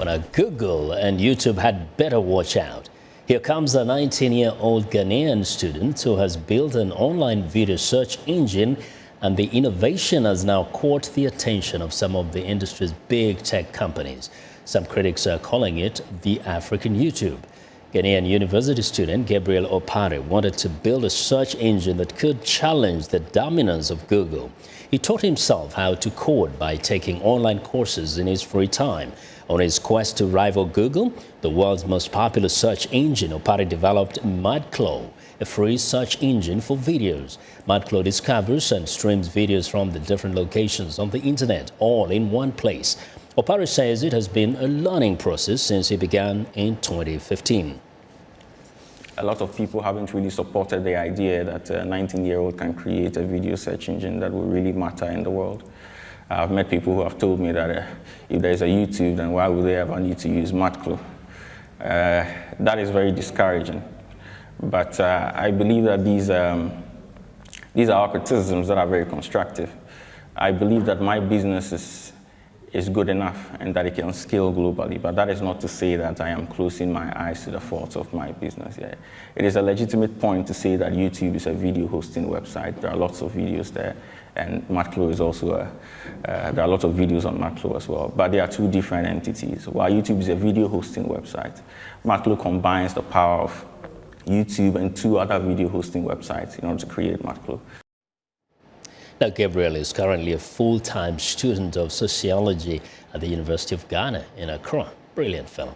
But now Google and YouTube had better watch out. Here comes a 19-year-old Ghanaian student who has built an online video search engine and the innovation has now caught the attention of some of the industry's big tech companies. Some critics are calling it the African YouTube. Ghanaian university student Gabriel Opare wanted to build a search engine that could challenge the dominance of Google. He taught himself how to code by taking online courses in his free time. On his quest to rival Google, the world's most popular search engine, Opare developed MadClaw, a free search engine for videos. MadClaw discovers and streams videos from the different locations on the internet, all in one place. Opare says it has been a learning process since he began in 2015. A lot of people haven't really supported the idea that a 19-year-old can create a video search engine that will really matter in the world. I've met people who have told me that uh, if there's a YouTube, then why would they ever need to use MadClaw? Uh, that is very discouraging. But uh, I believe that these, um, these are criticisms that are very constructive. I believe that my business is is good enough and that it can scale globally. But that is not to say that I am closing my eyes to the faults of my business. Yeah. It is a legitimate point to say that YouTube is a video hosting website. There are lots of videos there. And MadClaw is also a, uh, there are lots of videos on MadClaw as well. But they are two different entities. While YouTube is a video hosting website, MadClaw combines the power of YouTube and two other video hosting websites in order to create MadClaw. Now, Gabriel is currently a full-time student of sociology at the University of Ghana in Accra. Brilliant fellow.